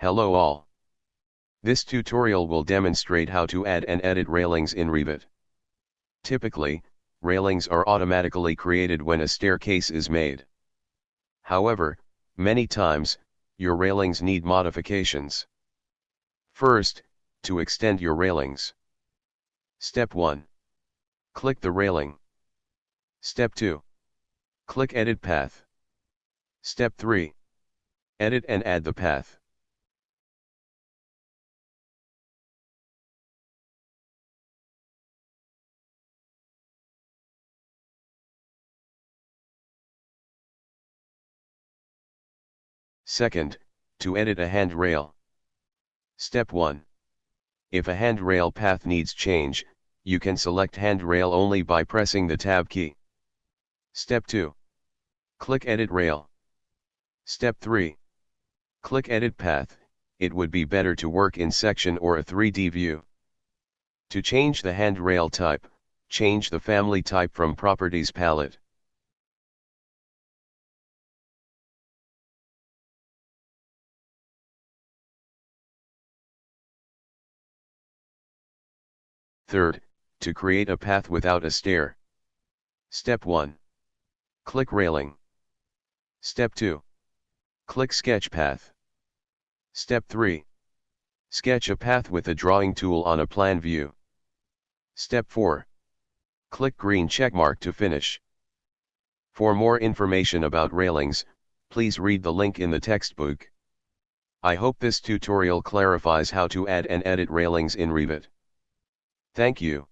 Hello all. This tutorial will demonstrate how to add and edit railings in Revit. Typically, railings are automatically created when a staircase is made. However, many times, your railings need modifications. First, to extend your railings. Step 1. Click the railing. Step 2. Click Edit Path. Step 3. Edit and add the path. Second, to edit a handrail. Step 1. If a handrail path needs change, you can select handrail only by pressing the Tab key. Step 2. Click Edit Rail. Step 3. Click Edit Path, it would be better to work in section or a 3D view. To change the handrail type, change the family type from Properties palette. Third, to create a path without a stair. Step 1. Click Railing. Step 2. Click Sketch Path. Step 3. Sketch a path with a drawing tool on a plan view. Step 4. Click green checkmark to finish. For more information about railings, please read the link in the textbook. I hope this tutorial clarifies how to add and edit railings in Revit. Thank you.